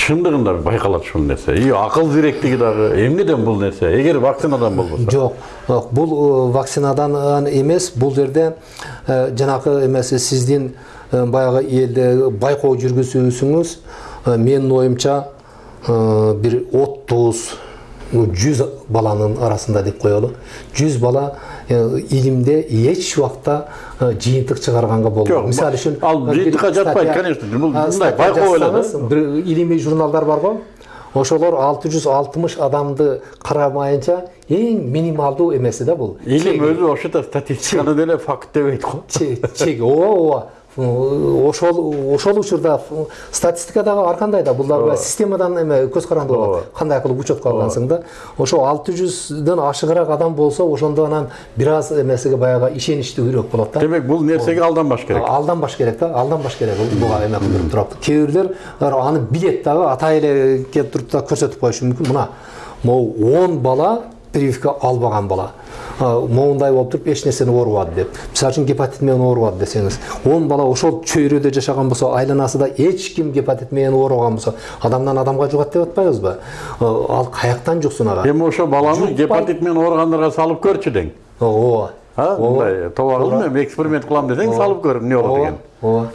чындыгында байкалат ушул нерсе и акыл зиректиги дагы эмнеден бул нерсе эгер вакцинадан болбосо жок жок, бул вакцинадан эмес бул жерде жанакы эмеси сиздин баягы элде байкоо жүргүзүүсүңүз менин оюмча бир отуз жүз баланын арасында деп коелу жүз бала илимде эч убакта жыйынтык чыгарганга болбойт Жок, мисалы үчүн ал жыйынтыкка жатпайт, конечно, бул мындай байкоо эле да. бир илимий журналдар бар го ошолор 660 адамды карамайынча эң минималдуу эмеси да бул илим өзү ошото статистиканы деле факт дебейт го чеги ооба ооба ошол ошол учурда статистика дагы ар кандай да? Бул дагы системадан эме көз каранды болот. Кандай кылып учетко алгансың да? Ошо алты жүздөн ашыгыраак адам болсо ошондо анан бир аз эмесиге баягы ишеничтүүрөөк болот да? Демек бул нерсеге алданбаш керек. Алданбаш керек да? Алданбаш керек. Буга эме кылдырып туруп кээ бирлер аны билет дагы атай эле келип туруп да көрсөтүп коюшу мүмкүн. Мына могу он бала прививка албаган бала. Моундай болуп туруп эч нерсени оорубады деп. Мисалы үчүн гепатит менен оорубады десеңиз он бала ошол чөйрөдө жашаган болсо айланасында эч ким гепатит менен оорубаган болсо адамдан адамга жугат деп атпайбызбы ал каяктан жуксун ага эми ошо баланы гепатит менен ооругандарга салып көрчү дең. Ооба мындай тоба кылдым эми эксперимент кылам десең салып көр эмне болот экен ооба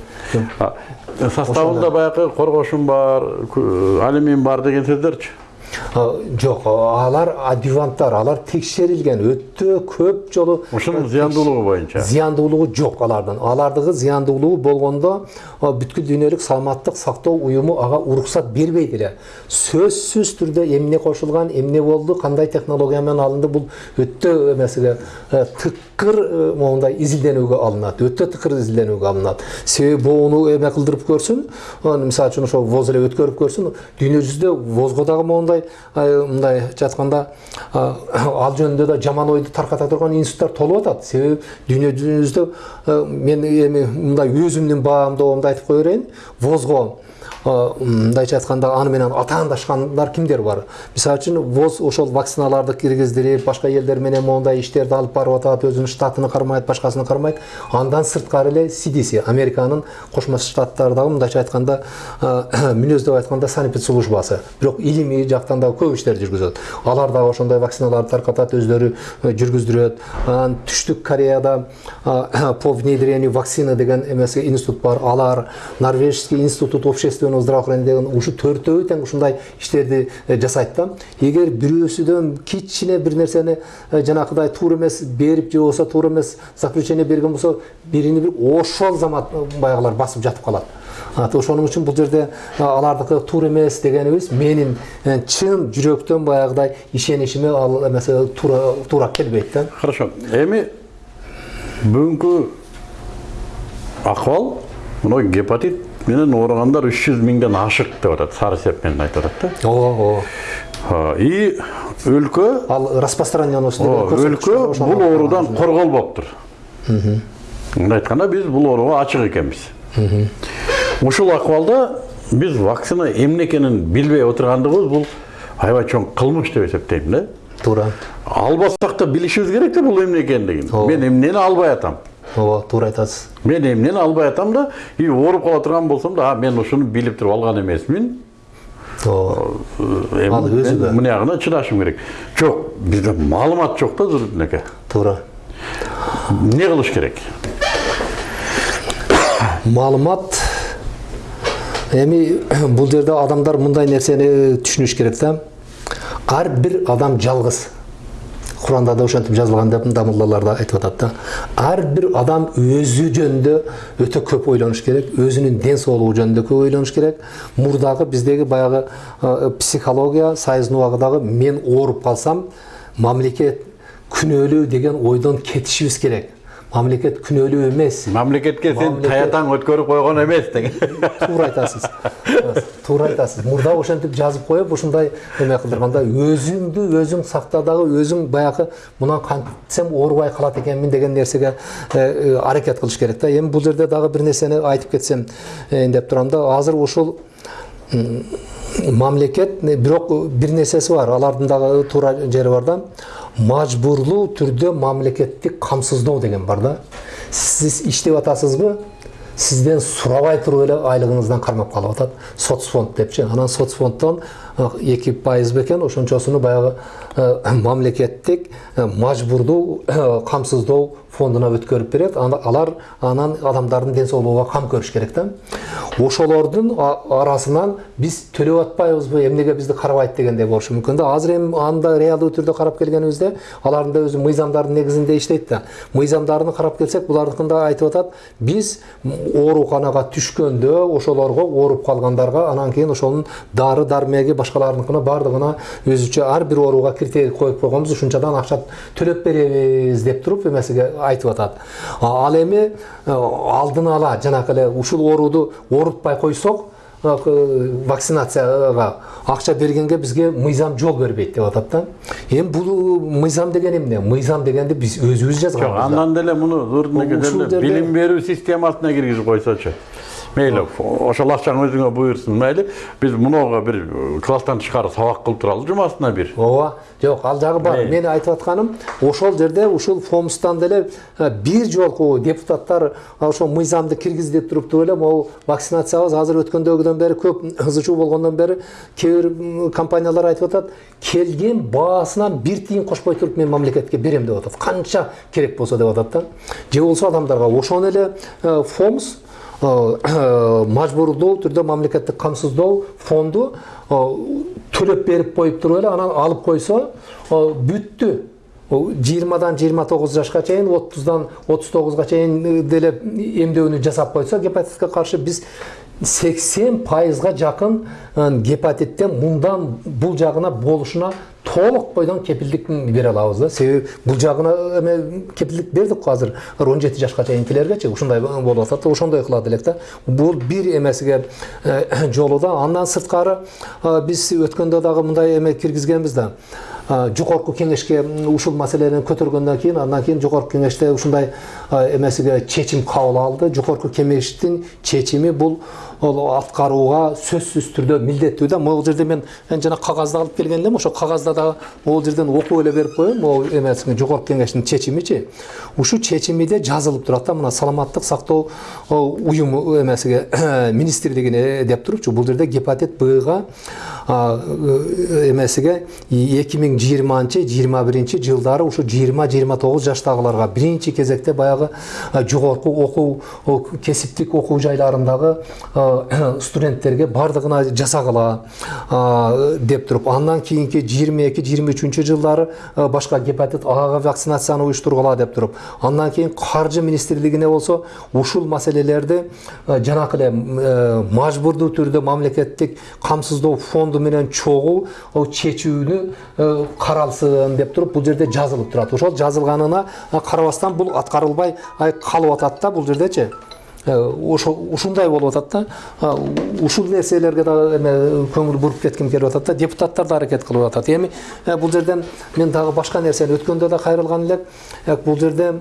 А, составында баягы коргошун бар алюмин бар деген сөздөрчү Жок, алар адюванттар, алар текшерилген өтө көп жолу ушунун зыяндуулугу боюнча зыяндуулугу жок алардын. Алардыгы зыяндуулугу болгондо бүткүл дүйнөлүк саламаттык сактоо уюму ага уруксат бербейт эле. Сөзсүз түрдө эмне кошулган, эмне болду, кандай технология менен алынды бул өтө эмесиге тыкыр моундай изилденүүгө алынат. Өтө тыкыр изилденүүгө алынат. Себеби бууну эме кылдырып көрсүн, мисалы үчүн ошо воз эле өткөрүп көрсүн. Дүйнө жүзүндө возго дагы моундай ай, мындай айтканда ал жөнүндө да жаман ойду тарката турган институттар толуп атат. Себеби дүйнө жүзүндө мен эми мындай өзүмдүн баамдоомду айтып кое берейин. Возго мындайча айтканда аны менен атаандашкандар кимдер бар? Мисалы үчүн воз ошол вакциналарды киргиздирип башка элдер менен моундай иштерди алып барып атат өзүнүн штатын кармайт башкасын кармайт. Андан сырткары эле cdc американын кошмо штаттардагы мындайча айтканда мүнөздөп айтканда санэпид службасы. Бирок илимий жактан дагы көп иштер жүргүзөт. Алар дагы ошондой вакциналарды таркатат өздөрү э, жүргүздүрөт. Анан түштүк кореяда по внедрению вакцины деген эмеси институт бар. Алар норвежский институт общественного здравоохранения деген ушу төртөө тең ушундай иштерди жасайт да эгер бирөөсүдөн кичине бир нерсени жанакыдай туура эмес берип же болбосо туура эмес заключение берген болсо бирини бир ошол замат баягылар басып жатып калат ошоның үчүн бул жерде алардыкы туура эмес дегенибиз менин чын жүрөктөн баягыдай ишеничиме ал эмесе туура туура келбейт да Хорошо. Эми бүгүнкү акыбал мына гепатит менен ооругандар 300 миңден ашык деп атат. Сары сеп менен айтып атат да. ооба И өлкө ал распространенность өлкө бул оорудан корголбоптур. Мындай айтканда биз бул ооруга ачык экенбиз. Ушул акыбалда биз вакцина эмне экенин билбей отургандыгыбыз бул аябай чоң кылмыш деп эсептейм да. туура Албасак да билишибиз керек да бул эмне экендигин. Мен эмнени албай атам. Ооба туура айтасыз Мен эмнени албай атам да, и ооруп кала турган болсом да, а мен ушуну билип туруп алган эмесмин. ооба Эми Ал өзү да. чыдашым керек. Жок, бизде маалымат жок да эке. туура Эмне кылыш керек? маалымат эми бул жерде адамдар мындай нерсени түшүнүш керек да ар бир адам жалгыз куранда да ошентип жазылган деп да муллалар айтып атат да ар бир адам өзү жөнүндө өтө көп ойлонуш керек өзүнүн ден соолугу жөнүндө көп ойлонуш керек мурдагы биздеги баягы психология сайыздын убагыдагы мен ооруп калсам мамлекет күнөөлүү деген ойдон кетишибиз керек мамлекет күнөөлүү эмес Мамлекетке сен таятаң өткөрүп койгон эмес деген. туура айтасыз туура айтасыз мурда ошентип жазып коюп ушундай эме кылдырганда өзүңдү өзүң сакта дагы өзүң баягы мынан кантсем оорубай калат экенмин деген нерсеге аракет кылыш керек да эми бул жерде дагы бир нерсени айтып кетсем деп турам да азыр ушул мамлекет бирок бир нерсеси бар алардын дагы туура жери бар да мажбурлуу түрдө мамлекеттик камсыздоо деген бар да сиз иштеп атасызбы сизден сурабай туруп эле айлыгыңыздан кармап калып атат соцфонд депчи анан соцфонддон эки пайыз бекен ошончосуну баягы мамлекеттик мажбурдуу камсыздоо фондуна өткөрүп берет. Алар анан адамдардын ден соолугуна кам көрүш керек да. Ошолордун арасынан биз төлөп атпайбызбы эмнеге бизди карабайт? дегендей болушу мүмкүн да. Азыр эми анда реалдуу түрдө карап келгенибизде алардын да өзү мыйзамдардын негизинде иштейт да. Мыйзамдарын карап келсек булардыкында айтып атат биз ооруканага түшкөндө ошолорго ооруп калгандарга анан кийин ошонун дары дармеги башкаларыныкына баардыгына өзүчө ар бир ооруга критерий коюп койгонбуз ушунчадан акча төлөп беребиз деп туруп эмесиге айтып атат ал эми э, алдын ала жанакы эле ушул ооруду оорутпай койсок э, вакцинацияга акча бергенге бизге мыйзам жол бербейт деп атат да эми бул мыйзам деген эмне мыйзам дегенди биз өзүбүз Жок, жазганбыз да. андан деле муну Ушул жерде- билим берүү системасына киргизип койсочу. Мейли, ошол акчаң өзүңө буйрсун, мейли. Биз мунуга бир класстан тышкары сабак кылып туралы жумасына бир. ооба жок ал жагы бар мен айтып атканым ошол жерде ушул фомстан деле бир жолку депутаттар ошол мыйзамды киргиз деп туруптур эле могу вакцинациябыз азыр өткөндөгүдөн бери көп ызы чуу болгондон бери кээ бир компаниялар айтып атат келген баасынан бир тиын кошпой туруп мен мамлекетке берем деп атат канча керек болсо деп атат да же болбосо адамдарга ошону эле фомс э, мажбурлуу түрдө мамлекеттик камсыздоо фонду э, төлөп берип коюп туруп эле анан алып койсо э, бүттү жыйырмадан жыйырма тогуз жашка чейин отуздан отуз тогузга чейин деле эмдөөнү жасап койсо гепатитке каршы биз сексен пайызга жакын э, гепатиттен мындан бул жагына болушуна толук бойдон кепилдик бере алабыз да. Себеби бул жагына эме кепилдик бердик азыр он жети жашка чейинкилергечи ушундай болуп атат ошондой кылат элек да бул бир эмесиге жолу да. Андан сырткары биз өткөндө дагы мындай эме киргизгенбиз да. Жогорку кеңешке ушул маселени көтөргөндөн кийин андан кийин жогорку кеңеште ушундай эмесиге чечим кабыл алды. Жогорку кеңештин чечими бул ол аткарууга сөзсүз түрдө милдеттүү да могул жерде мен жана кагазды алып келген элем ошо кагазда дагы могул жерден окуп эле берип коеюн. Могул эмеси жогорку кеңештин чечимичи ушул чечимиде жазылып турат да мына саламаттык сактоо уюму эмесиге министрлигине деп турупчу. Бул жерде гепатит бга э, эмесиге эки миң жыйырманчы жыйырма биринчи жылдары ушу жыйырма жыйырма тогуз жаштагыларга биринчи кезекте баягы а, жогорку окуу кесиптик окуу жайларындагы студенттерге баардыгына жасагыла а, деп туруп андан жыйырма үчүнчү жылдары а, башка гепатит ага вакцинацияны уюштургула деп туруп андан кийин каржы министрлигине болсо ушул маселелерди а, жанакы эле мажбурдуу түрдө мамлекеттик камсыздоо фонду менен чогуу чечүүнү каралсын деп туруп бул жерде жазылып турат ошол жазылганына а, карабастан бул аткарылбай ай, калып атат да бул жердечи ушундай болуп атат да. Ушул нерселерге дагы эме көңүл буруп кетким келип атат да. Депутаттар да аракет кылып атат. Эми э, бул жерден мен дагы башка нерсени өткөндө да кайрылган элек. Бул жерде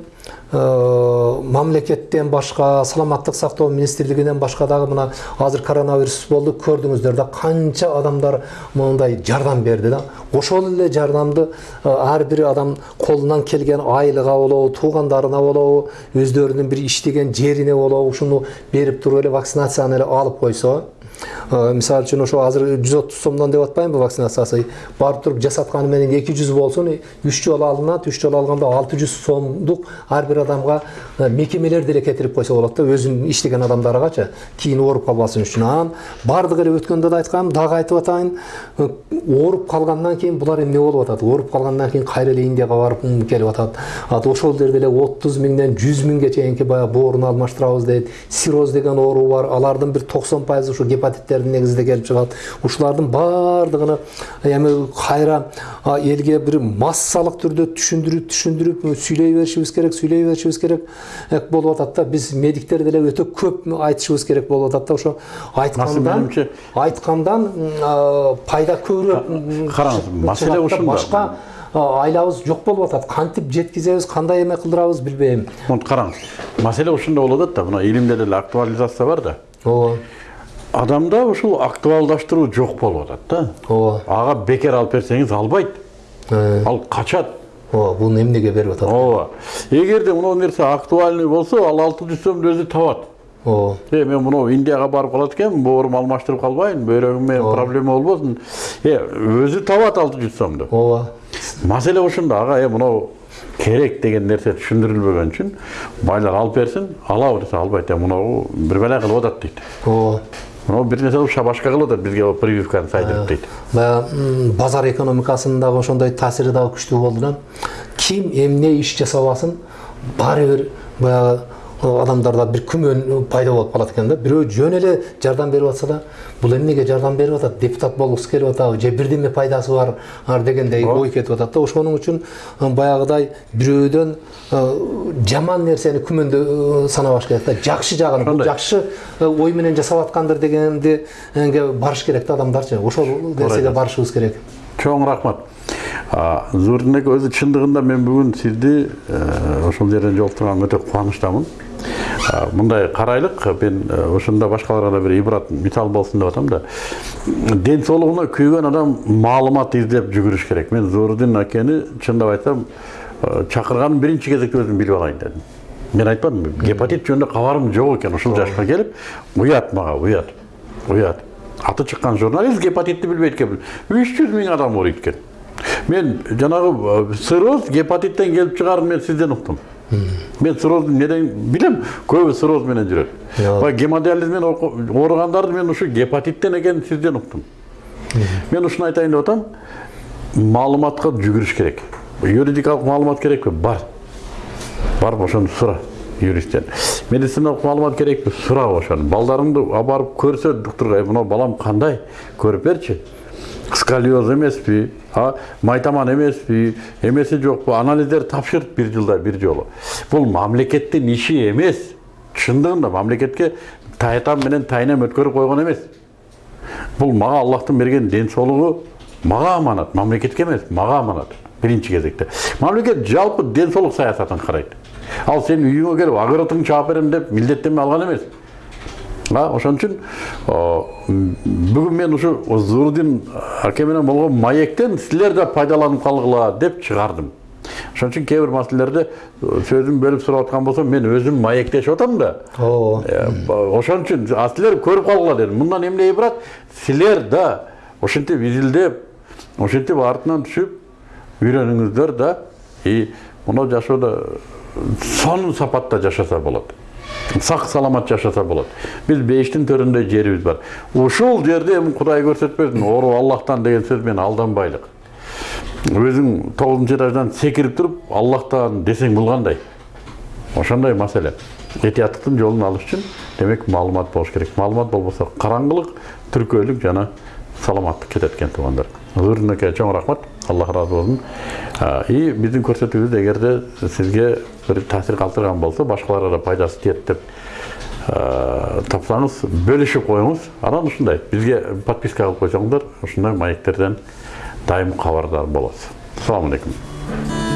э, мамлекеттен башка саламаттык сактоо министрлигинен башка дагы мына азыр коронавирус болду көрдүңүздөр да канча адамдар моундай жардам берди да. Ошол эле жардамды ар бир адам колунан келген айлыга болобу туугандарына болобу өздөрүнүн бир иштеген жерине болобу ушуну берип туруп эле вакцинацияны эле алып койсо мисалы үчүн ошо азыр жүз отуз сомдон деп атпаймынбы вакцинациясы барып туруп жасатканы менен эки жүз болсун үч жолу алынат үч жолу алганда алты жүз сомдук ар бир адамга мекемелер деле кетирип койсо болот да өзүнүн иштеген адамдаргачы кийин ооруп калбасын үчүн анан баардыгы эле өткөндө да айткам дагы айтып атайын ооруп калгандан кийин булар эмне болуп атат ооруп калгандан кийин кайра эле индияга барып келип атат ат ошол жерде эле отуз миңден жүз миңге чейинки баягы бооруну алмаштырабыз дейт сироз деген оору бар алардын бир токсон пайызы ушу гепатиттердин негизинде келип чыгат ушулардын баардыгыны эми кайра а, элге бир массалык түрдө түшүндүрүп түшүндүрүп сүйлөй беришибиз керек сүйлөй беришибиз керек э, болуп атат да. Биз медиктер деле өтө көп айтышыбыз керек болуп атат да. Ошо айткандан менимче- айткандан пайда көбүрөөк м, караңыз, чыгат маселе да. ушунда. башка айлабыз жок болуп атат кантип жеткизебиз кандай эме кылдырабыз билбейм караңыз маселе ушунда болуп атат да. Мына илимде деле актуализация бар да. Ооба адамда ушул актуалдаштыруу жок болуп атат да. Ооба ага бекер алып берсеңиз албайт. Э, ал качат. Ооба бул эмнеге берип атат? Ооба. Эгерде мынау нерсе актуальный болсо ал алты жүз сомду өзү табат. Ооба е мен мынау индияга барып калат экенмин боорумду алмаштырып калбайын бөйрөгүмө проблема болбосун э өзү табат алты жүз сомду. Ооба. Маселе ушунда ага э мынау керек деген нерсе түшүндүрүлбөгөн үчүн байлар алып берсин алабы десе албайт э мынау бир бала кылып атат дейт. Ооба. Мынау бир нерсе кылып шабашка кылып атат бизге прививканы сайдырып дейт. баягы базар экономикасынын дагы ошондой таасири дагы күчтүү болду да ким эмне иш жасабасын баары бир баягы э, адамдарда бир күмөн пайда болуп калат экен да бирөө жөн эле жардам берип атса да бул эмнеге жардам берип атат депутат болгусу келип атабы же бирдеме пайдасы бар ар дегендей ой кетип атат да ошонун үчүн баягыдай бирөөдөн жаман нерсени күмөндө санабаш керек да жакшы жагын жакшы ой менен жасап аткандыр дегенди э, барыш керек да адамдарчы ошол нерсеге барышыбыз керек чоң рахмат эке өзү чындыгында мен бүгүн сизди ошол жерден жолуктурганыма өтө кубанычтамын мындай карайлык мен э, ошондо башкаларга да бир ибрат мисал болсун деп атам да. Ден соолугуна күйгөн адам маалымат издеп жүгүрүш керек. Мен зурдин акени чындап айтсам э, чакырганын биринчи кезекте өзүм билип алайын дедим. Мен айтпадым гепатит жөнүндө кабарым жок экен ушул жашка келип уят мага уят уят аты чыккан журналист гепатитти билбейт экен. Үч жүз миң адам ооруйт экен. Мен жанагы цирроз гепатиттен келип чыгаарын мен сизден уктум. Мен циррозду неден жүрөт Иә. баягы гемодиализ менен ооругандарды мен ушу гепатиттен экенин сизден уктум мен ушуну айтайын деп атам маалыматка жүгүрүш керек юридикалык маалымат керекпи бар барып ошону сура юристтен медициналык маалымат керекпи сура ошону балдарыңды алып барып көрсө доктурга «Э, мынау балам кандай көрүп берчи сколиоз эмеспи а майтаман эмеспи эмеси жокпу анализдерди тапшырт бир жылда бир жолу бул мамлекеттин иши эмес чындыгында мамлекетке таятам менен тайнем өткөрүп койгон эмес бул мага аллахтын берген ден соолугу мага аманат мамлекетке эмес мага аманат биринчи кезекте мамлекет жалпы ден соолук саясатын карайт ал сенин үйүңө келип огородуңду чаап берем деп милдеттенме алган эмес а ошон үчүн бүгүн мен ушу зурдин аке менен болгон маектен силер да пайдаланып калгыла деп чыгардым. Ошон үчүн кээ бир маселелерде сөзүм бөлүп сурап аткан болсом мен өзүм маектешип атам да. Ооба Э, ошон үчүн а силер көрүп калгыла дедим. Мындан эмне ибрат силер да ошентип изилдеп ошентип артынан түшүп үйрөнүңүздөр да и мына жашоодо сонун сапатта жашаса болот. Сак саламат жашаса болот биз бейиштин төрүндөй жерибиз бар ушул жерде эми кудай көрсөтпөсүн ору аллахтан деген сөз менен алданбайлык өзүң тогузунчу этаждан секирип туруп аллахтан десең бул кандай ошондой маселе этияттыктын жолун алыш үчүн демек маалымат болуш керек маалымат болбосо караңгылык түркөөлүк жана саламаттык кетет экен туугандар ырынаке чоң рахмат аллах ыраазы болсун и биздин көрсөтүүбүз эгерде сизге бир таасир калтырган болсо башкаларга да пайдасы тиет деп а, тапсаңыз бөлүшүп коюңуз анан ушундай бизге подписка кылып койсоңуздар ушундай маектерден дайым кабардар assalomu alaykum